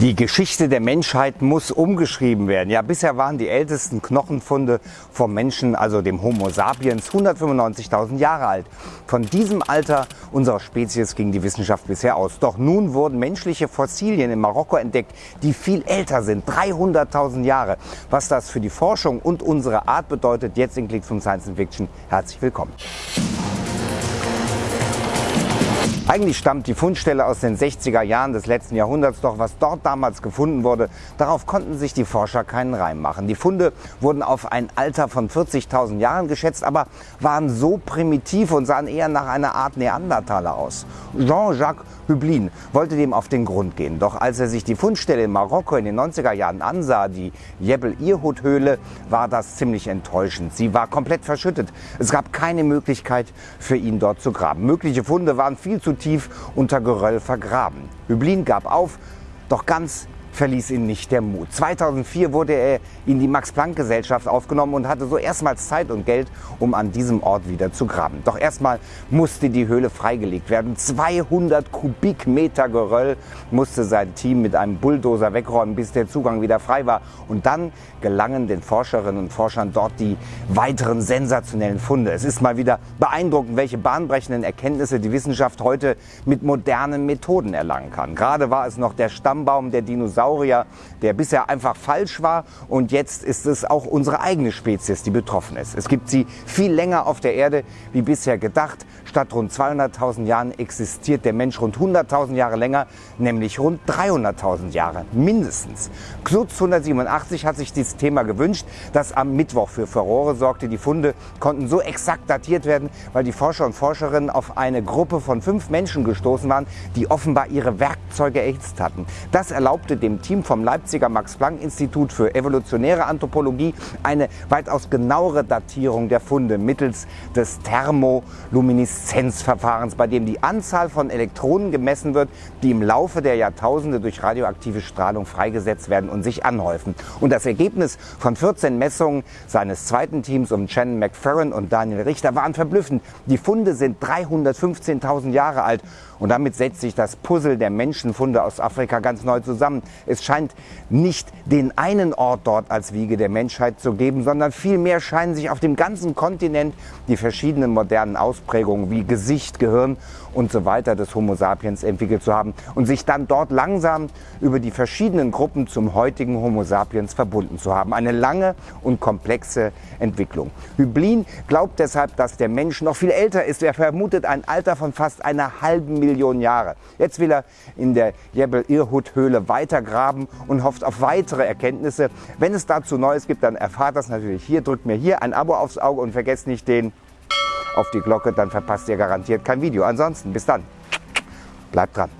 Die Geschichte der Menschheit muss umgeschrieben werden. Ja, bisher waren die ältesten Knochenfunde vom Menschen, also dem Homo sapiens, 195.000 Jahre alt. Von diesem Alter unserer Spezies ging die Wissenschaft bisher aus. Doch nun wurden menschliche Fossilien in Marokko entdeckt, die viel älter sind, 300.000 Jahre. Was das für die Forschung und unsere Art bedeutet, jetzt in Klicks von Science Fiction. Herzlich willkommen. Eigentlich stammt die Fundstelle aus den 60er Jahren des letzten Jahrhunderts, doch was dort damals gefunden wurde, darauf konnten sich die Forscher keinen Reim machen. Die Funde wurden auf ein Alter von 40.000 Jahren geschätzt, aber waren so primitiv und sahen eher nach einer Art Neandertaler aus. Jean-Jacques Hüblin wollte dem auf den Grund gehen. Doch als er sich die Fundstelle in Marokko in den 90er Jahren ansah, die Jebel Irhut Höhle, war das ziemlich enttäuschend. Sie war komplett verschüttet. Es gab keine Möglichkeit für ihn dort zu graben. Mögliche Funde waren viel zu tief unter Geröll vergraben. Hüblin gab auf, doch ganz verließ ihn nicht der Mut. 2004 wurde er in die Max-Planck-Gesellschaft aufgenommen und hatte so erstmals Zeit und Geld, um an diesem Ort wieder zu graben. Doch erstmal musste die Höhle freigelegt werden. 200 Kubikmeter Geröll musste sein Team mit einem Bulldozer wegräumen, bis der Zugang wieder frei war. Und dann gelangen den Forscherinnen und Forschern dort die weiteren sensationellen Funde. Es ist mal wieder beeindruckend, welche bahnbrechenden Erkenntnisse die Wissenschaft heute mit modernen Methoden erlangen kann. Gerade war es noch der Stammbaum der Dinosaurier Dinosaurier, der bisher einfach falsch war. Und jetzt ist es auch unsere eigene Spezies, die betroffen ist. Es gibt sie viel länger auf der Erde wie bisher gedacht. Statt rund 200.000 Jahren existiert der Mensch rund 100.000 Jahre länger, nämlich rund 300.000 Jahre mindestens. Klutz 187 hat sich dieses Thema gewünscht, das am Mittwoch für Furore sorgte. Die Funde konnten so exakt datiert werden, weil die Forscher und Forscherinnen auf eine Gruppe von fünf Menschen gestoßen waren, die offenbar ihre Werkzeuge erhitzt hatten. Das erlaubte dem Team vom Leipziger Max-Planck-Institut für evolutionäre Anthropologie eine weitaus genauere Datierung der Funde mittels des Thermolumineszenzverfahrens, bei dem die Anzahl von Elektronen gemessen wird, die im Laufe der Jahrtausende durch radioaktive Strahlung freigesetzt werden und sich anhäufen. Und das Ergebnis von 14 Messungen seines zweiten Teams um Shannon McFerrin und Daniel Richter waren verblüffend. Die Funde sind 315.000 Jahre alt und damit setzt sich das Puzzle der Menschenfunde aus Afrika ganz neu zusammen. Es scheint nicht den einen Ort dort als Wiege der Menschheit zu geben, sondern vielmehr scheinen sich auf dem ganzen Kontinent die verschiedenen modernen Ausprägungen wie Gesicht, Gehirn und so weiter des Homo sapiens entwickelt zu haben und sich dann dort langsam über die verschiedenen Gruppen zum heutigen Homo sapiens verbunden zu haben. Eine lange und komplexe Entwicklung. Hüblin glaubt deshalb, dass der Mensch noch viel älter ist. Er vermutet ein Alter von fast einer halben Million Jahre. Jetzt will er in der Jebel Irhut Weitergraben und hofft auf weitere Erkenntnisse. Wenn es dazu Neues gibt, dann erfahrt das natürlich hier. Drückt mir hier ein Abo aufs Auge und vergesst nicht den auf die Glocke, dann verpasst ihr garantiert kein Video. Ansonsten bis dann. Bleibt dran.